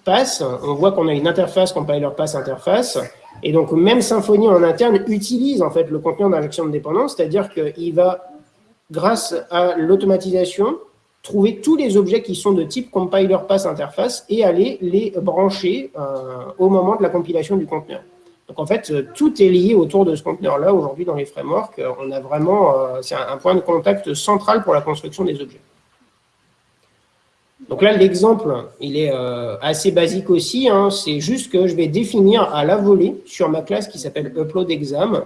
pass. On voit qu'on a une interface compiler pass interface. Et donc, même Symfony en interne utilise en fait le conteneur d'injection de dépendance, c'est-à-dire qu'il va, grâce à l'automatisation, trouver tous les objets qui sont de type compiler pass interface et aller les brancher euh, au moment de la compilation du conteneur. Donc en fait, euh, tout est lié autour de ce conteneur-là. Aujourd'hui, dans les frameworks, euh, on a vraiment, c'est un, point de contact central pour la construction des objets. Donc là, l'exemple, il est assez basique aussi. Hein. C'est juste que je vais définir à la volée sur ma classe qui s'appelle uploadExam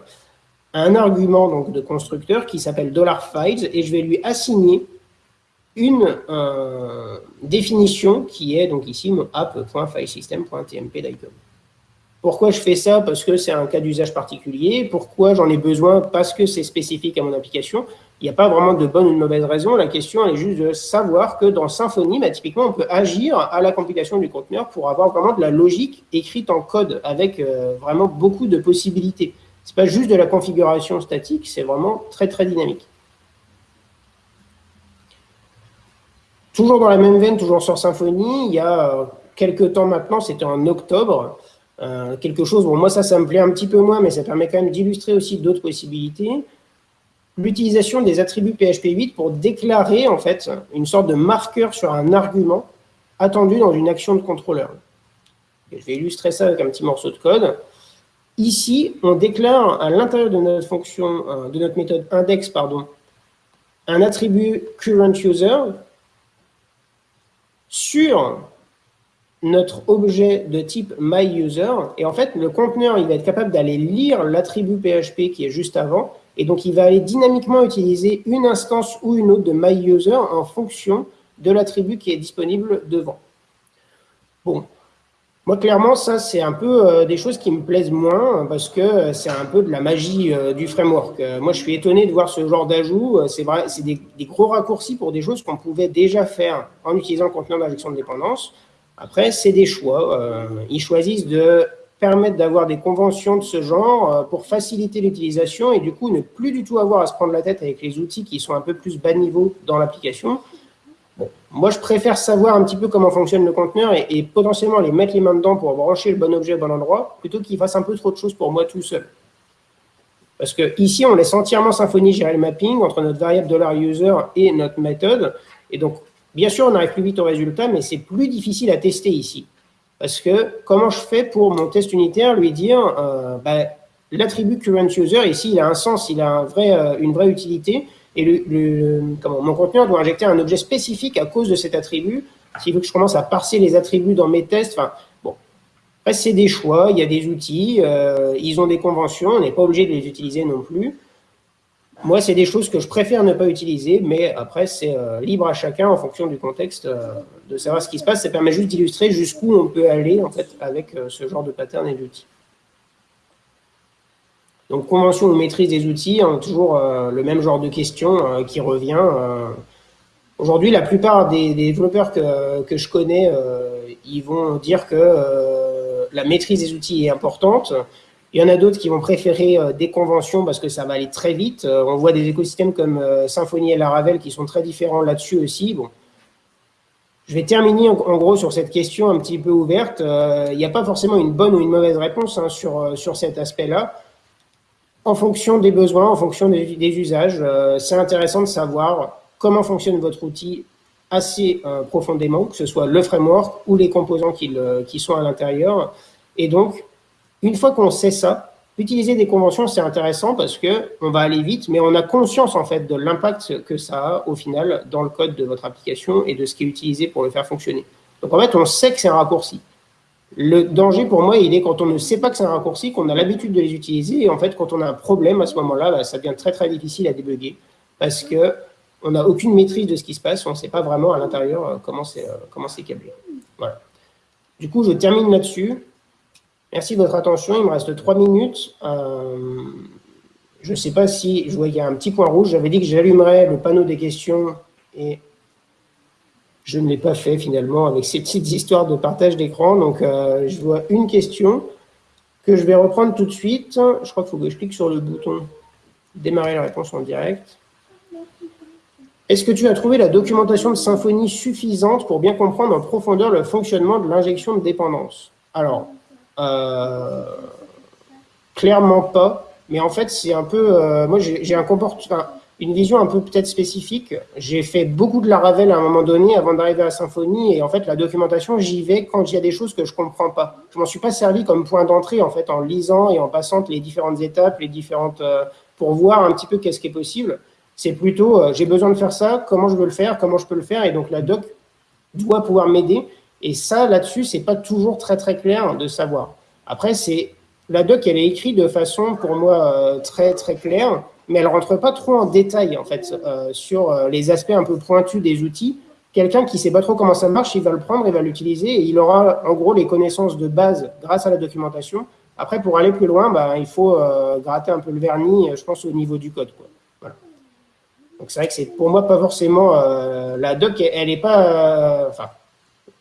un argument donc, de constructeur qui s'appelle $files et je vais lui assigner une définition qui est donc ici mon app.filesystem.tmp.icon. Pourquoi je fais ça? Parce que c'est un cas d'usage particulier. Pourquoi j'en ai besoin? Parce que c'est spécifique à mon application. Il n'y a pas vraiment de bonne ou de mauvaise raison. La question est juste de savoir que dans Symfony, bah, typiquement, on peut agir à la compilation du conteneur pour avoir vraiment de la logique écrite en code avec euh, vraiment beaucoup de possibilités. Ce n'est pas juste de la configuration statique, c'est vraiment très, très dynamique. Toujours dans la même veine, toujours sur Symfony, il y a euh, quelques temps maintenant, c'était en octobre, euh, quelque chose, bon, moi ça, ça me plaît un petit peu moins, mais ça permet quand même d'illustrer aussi d'autres possibilités. L'utilisation des attributs PHP 8 pour déclarer en fait une sorte de marqueur sur un argument attendu dans une action de contrôleur. je vais illustrer ça avec un petit morceau de code. Ici, on déclare à l'intérieur de notre fonction, euh, de notre méthode index, pardon, un attribut current user sur notre objet de type myUser. Et en fait, le conteneur, il va être capable d'aller lire l'attribut PHP qui est juste avant. Et donc, il va aller dynamiquement utiliser une instance ou une autre de myUser en fonction de l'attribut qui est disponible devant. Bon, moi, clairement, ça, c'est un peu euh, des choses qui me plaisent moins parce que c'est un peu de la magie euh, du framework. Euh, moi, je suis étonné de voir ce genre d'ajout. c'est vrai, c'est des, des, gros raccourcis pour des choses qu'on pouvait déjà faire en utilisant le conteneur d'injection de dépendance. Après, c'est des choix. Euh, ils choisissent de permettre d'avoir des conventions de ce genre euh, pour faciliter l'utilisation et du coup ne plus du tout avoir à se prendre la tête avec les outils qui sont un peu plus bas niveau dans l'application. moi, je préfère savoir un petit peu comment fonctionne le conteneur et, potentiellement les mettre les mains dedans pour brancher le bon objet au bon endroit, plutôt qu'il fasse un peu trop de choses pour moi tout seul. Parce que ici, on laisse entièrement Symfony gérer le mapping entre notre variable $user et notre méthode. Et donc, Bien sûr, on arrive plus vite au résultat, mais c'est plus difficile à tester ici. Parce que comment je fais pour mon test unitaire lui dire euh, bah, l'attribut current user, ici, il a un sens, il a euh, une vraie utilité, et le, comment, mon conteneur doit injecter un objet spécifique à cause de cet attribut. S'il veut que je commence à parser les attributs dans mes tests, bon. Après, c'est des choix, il y a des outils, euh, ils ont des conventions, on n'est pas obligé de les utiliser non plus. Moi, c'est des choses que je préfère ne pas utiliser, mais après, c'est euh, libre à chacun en fonction du contexte euh, de savoir ce qui se passe. Ça permet juste d'illustrer jusqu'où on peut aller en fait avec euh, ce genre de pattern et d'outils. Donc, convention ou maîtrise des outils, hein, toujours le même genre de question qui revient. Aujourd'hui, la plupart des, développeurs que, que, je connais, ils vont dire que la maîtrise des outils est importante. Il y en a d'autres qui vont préférer des conventions parce que ça va aller très vite. on voit des écosystèmes comme Symfony et Laravel qui sont très différents là-dessus aussi. Bon, je vais terminer en, gros sur cette question un petit peu ouverte. Euh, il n'y a pas forcément une bonne ou une mauvaise réponse hein, sur, euh, sur cet aspect-là. En fonction des besoins, en fonction des, usages, euh, c'est intéressant de savoir comment fonctionne votre outil assez profondément, que ce soit le framework ou les composants qui, qui sont à l'intérieur. Et donc, une fois qu'on sait ça, Utiliser des conventions, c'est intéressant parce que on va aller vite, mais on a conscience en fait de l'impact que ça a au final dans le code de votre application et de ce qui est utilisé pour le faire fonctionner. Donc en fait, on sait que c'est un raccourci. Le danger pour moi, il est quand on ne sait pas que c'est un raccourci, qu'on a l'habitude de les utiliser, et en fait, quand on a un problème à ce moment-là, bah, ça devient très très difficile à débugger parce que on n'a aucune maîtrise de ce qui se passe, on ne sait pas vraiment à l'intérieur euh, euh, comment c'est câblé. Voilà. Du coup, je termine là-dessus. Merci de votre attention. Il me reste trois minutes. Euh, je ne sais pas si, je vois qu'il y a un petit point rouge. J'avais dit que j'allumerais le panneau des questions et je ne l'ai pas fait finalement avec ces petites histoires de partage d'écran. Donc, euh, je vois une question que je vais reprendre tout de suite. Je crois qu'il faut que je clique sur le bouton démarrer la réponse en direct. Est-ce que tu as trouvé la documentation de Symfony suffisante pour bien comprendre en profondeur le fonctionnement de l'injection de dépendance? Alors, clairement pas. Mais en fait, c'est un peu. Euh, moi, j'ai un comportement, une vision un peu peut-être spécifique. J'ai fait beaucoup de la Ravel à un moment donné avant d'arriver à Symfony. Et en fait, la documentation, j'y vais quand il y a des choses que je comprends pas. Je m'en suis pas servi comme point d'entrée en fait en lisant et en passant les différentes étapes, les différentes euh, pour voir un petit peu qu'est-ce qui est possible. C'est plutôt j'ai besoin de faire ça, comment je veux le faire, comment je peux le faire. Et donc la doc doit pouvoir m'aider. Et ça, là-dessus, c'est pas toujours très très clair de savoir. Après, c'est la doc, elle est écrite de façon, pour moi, euh, très très claire, mais elle rentre pas trop en détail en fait euh, sur euh, les aspects un peu pointus des outils. Quelqu'un qui sait pas trop comment ça marche, il va le prendre, il va l'utiliser et il aura en gros les connaissances de base grâce à la documentation. Après, pour aller plus loin, bah, il faut gratter un peu le vernis, je pense, au niveau du code. Donc c'est vrai que c'est pour moi pas forcément la doc, elle n'est pas,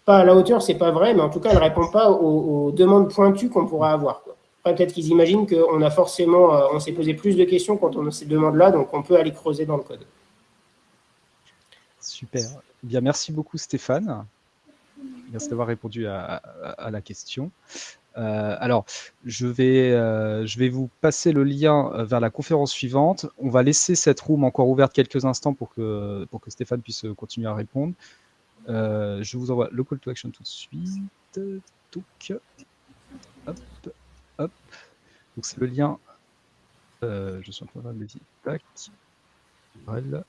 pas à la hauteur, c'est pas vrai, mais en tout cas, elle répond pas aux, demandes pointues qu'on pourrait avoir. peut-être qu'ils imaginent qu'on a forcément, euh, on s'est posé plus de questions quand on a ces demandes-là, donc on peut aller creuser dans le code. Super. Eh bien, merci beaucoup Stéphane. Merci d'avoir répondu à, la question. Euh, alors, je vais, euh, je vais vous passer le lien vers la conférence suivante. On va laisser cette room encore ouverte quelques instants pour que Stéphane puisse continuer à répondre. Euh, je vous envoie le call to action tout de suite. Donc c'est le lien. Euh, je suis en train de le. Voilà.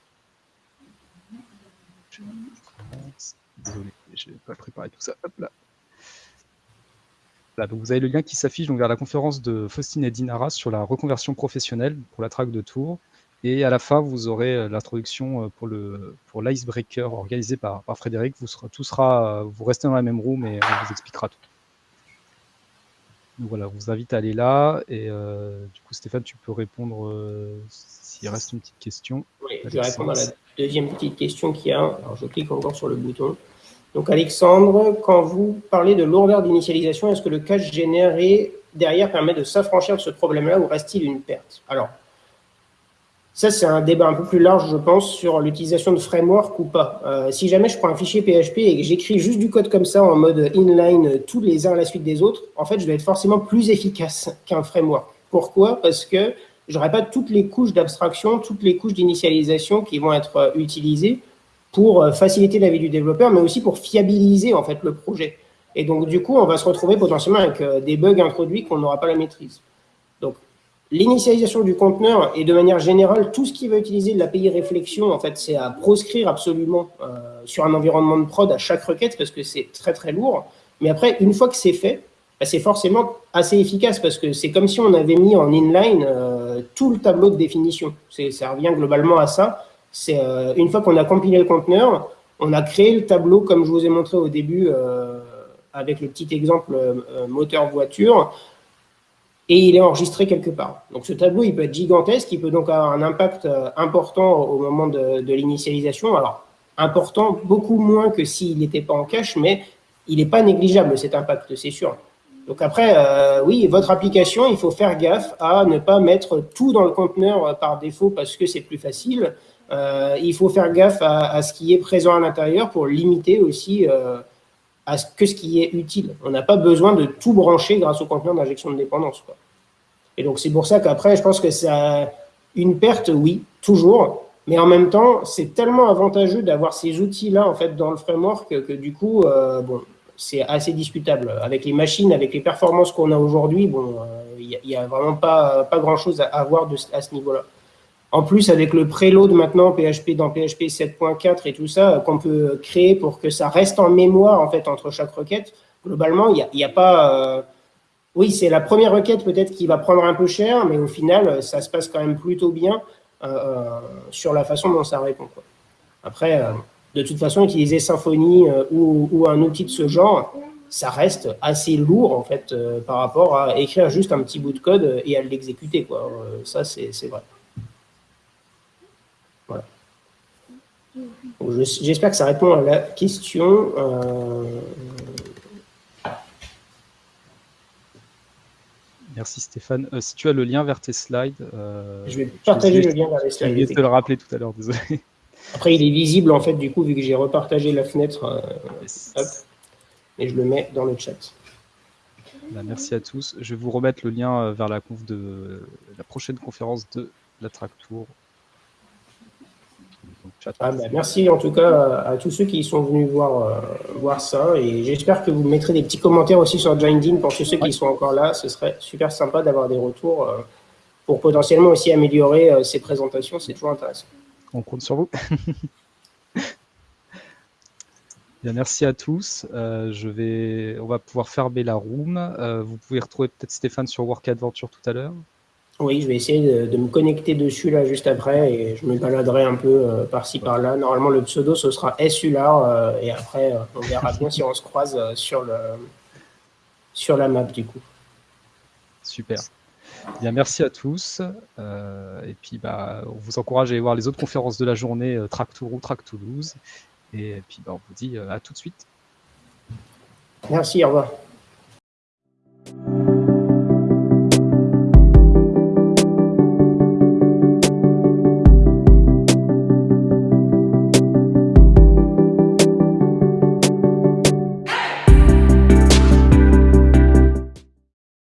Désolé, je n'ai pas préparé tout ça. Là, donc vous avez le lien qui s'affiche vers la conférence de Faustine et Dinara sur la reconversion professionnelle pour la traque de Tours. Et à la fin, vous aurez euh, l'introduction euh, pour le pour l'icebreaker organisé par, par Frédéric. Vous tout sera, vous restez dans la même room et on vous expliquera tout. Donc voilà, on vous invite à aller là. Et euh, du coup, Stéphane, tu peux répondre s'il reste une petite question. Oui, je vais répondre à la deuxième petite question qu'il y a. Alors, je clique encore sur le bouton. Donc, Alexandre, quand vous parlez de lourdeur d'initialisation, est-ce que le cache généré derrière permet de s'affranchir de ce problème-là ou reste-t-il une perte? Alors, ça, c'est un débat un peu plus large, je pense, sur l'utilisation de framework ou pas. Euh, si jamais je prends un fichier PHP et j'écris juste du code comme ça en mode inline, tous les uns à la suite des autres, en fait, je vais être forcément plus efficace qu'un framework. Pourquoi? Parce que j'aurai pas toutes les couches d'abstraction, toutes les couches d'initialisation qui vont être euh, utilisées pour euh, faciliter la vie du développeur, mais aussi pour fiabiliser en fait le projet. Et donc, du coup, on va se retrouver potentiellement avec des bugs introduits qu'on n'aura pas la maîtrise. L'initialisation du conteneur et de manière générale, tout ce qui va utiliser de l'API réflexion, en fait, c'est à proscrire absolument euh, sur un environnement de prod à chaque requête parce que c'est très très lourd. Mais après, une fois que c'est fait, bah, c'est forcément assez efficace parce que c'est comme si on avait mis en inline euh, tout le tableau de définition. Ça revient globalement à ça. C'est euh, une fois qu'on a compilé le conteneur, on a créé le tableau comme je vous ai montré au début avec le petit exemple moteur voiture et il est enregistré quelque part. Donc ce tableau, il peut être gigantesque, il peut donc avoir un impact euh, important au moment de, l'initialisation. Alors, important, beaucoup moins que s'il n'était pas en cache, mais il n'est pas négligeable cet impact, c'est sûr. Donc après, euh, oui, votre application, il faut faire gaffe à ne pas mettre tout dans le conteneur euh, par défaut parce que c'est plus facile. Il faut faire gaffe à, ce qui est présent à l'intérieur pour limiter aussi à ce que ce qui est utile. On n'a pas besoin de tout brancher grâce au conteneur d'injection de dépendance. Et donc c'est pour ça qu'après, je pense que ça une perte, oui, toujours. Mais en même temps, c'est tellement avantageux d'avoir ces outils-là en fait dans le framework que, du coup, bon, c'est assez discutable. Avec les machines, avec les performances qu'on a aujourd'hui, bon, il euh, n'y a, vraiment pas, pas grand-chose à, voir de, à ce niveau-là. En plus, avec le preload maintenant, PHP dans PHP 7.4 et tout ça, qu'on peut créer pour que ça reste en mémoire en fait entre chaque requête, globalement, il n'y a, pas... Euh, oui, c'est la première requête peut-être qui va prendre un peu cher, mais au final, ça se passe quand même plutôt bien euh, sur la façon dont ça répond. Quoi. Après de toute façon, utiliser Symfony euh, ou, un outil de ce genre, ça reste assez lourd en fait euh, par rapport à écrire juste un petit bout de code et à l'exécuter. Euh, ça, c'est vrai. J'espère que ça répond à la question. Merci Stéphane. si tu as le lien vers tes slides. je vais partager le lien vers les slides. Je vais te le rappeler tout à l'heure, désolé. Après, il est visible, en fait, du coup, vu que j'ai repartagé la fenêtre. Euh, et je le mets dans le chat. Bah, merci à tous. Je vais vous remettre le lien euh, vers la conf de la prochaine conférence de la Track Tour. Ah, bah, merci en tout cas à, tous ceux qui sont venus voir, euh, voir ça et j'espère que vous mettrez des petits commentaires aussi sur Joindin pour tous ceux qui sont encore là. Ce serait super sympa d'avoir des retours pour potentiellement aussi améliorer ces présentations. C'est toujours intéressant on compte sur vous. Bien, merci à tous. Euh, je vais, on va pouvoir fermer la room. Euh, vous pouvez retrouver peut-être Stéphane sur Work Adventure tout à l'heure. Oui, je vais essayer de, me connecter dessus là juste après et je me baladerai un peu euh, par-ci par-là. Normalement, le pseudo ce sera SULAR et après on verra bien si on se croise sur le sur la map du coup. Super. Bien, merci à tous. Euh, et puis, bah, on vous encourage à aller voir les autres conférences de la journée, euh, Track Tour Track Toulouse. Et puis, bah, on vous dit euh, à tout de suite. Merci, au revoir.